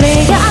Play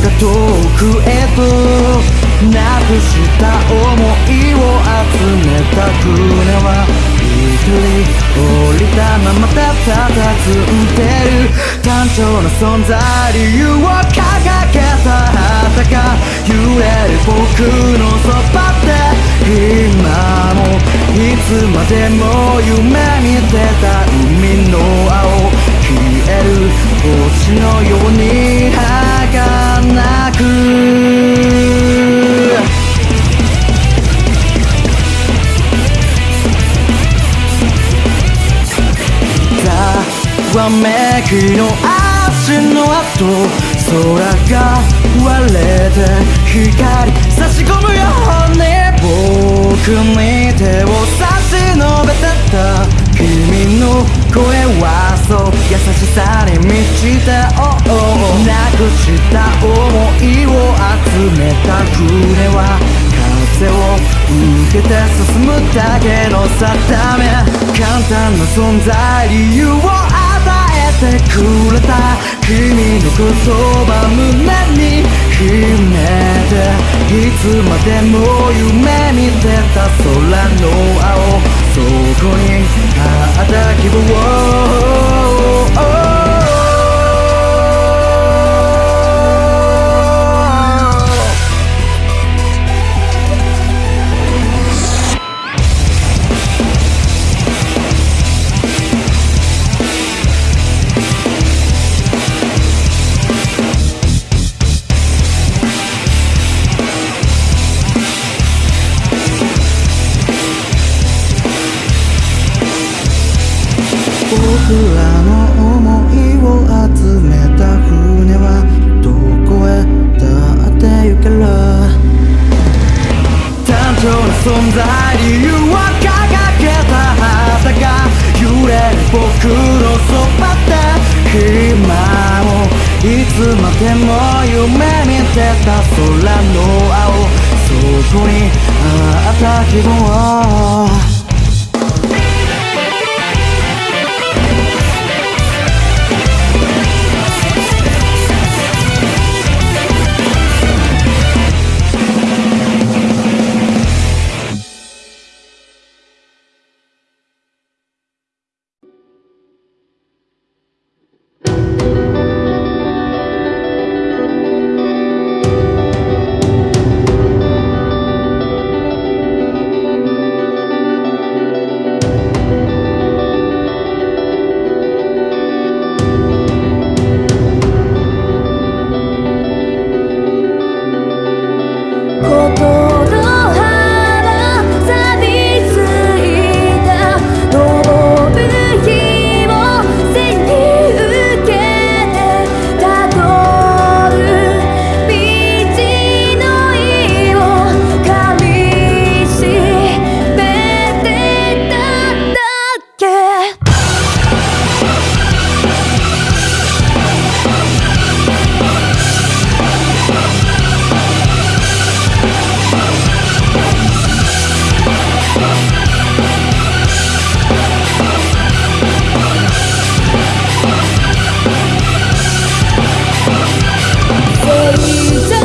もう遥か遠くへとなくした想いを集めた船は一人降りたままたたたずんでる単調な存在理由を掲げた。旗が揺れる僕のそばで今もいつまでも夢見てた。海の青。星のように儚く。ざわめきの足の跡。空が割れて光。差し込むように僕に手を差し伸べてた。君の声はそう優しさに満ちて oh, oh, なくした想いを集めた船は風を受けて進むだけの定め簡単な存在理由を与えてくれた君の言葉胸に秘めていつまでも夢見てた空の青そこにあった希望でも夢見てた空の青。そこにあった希望「They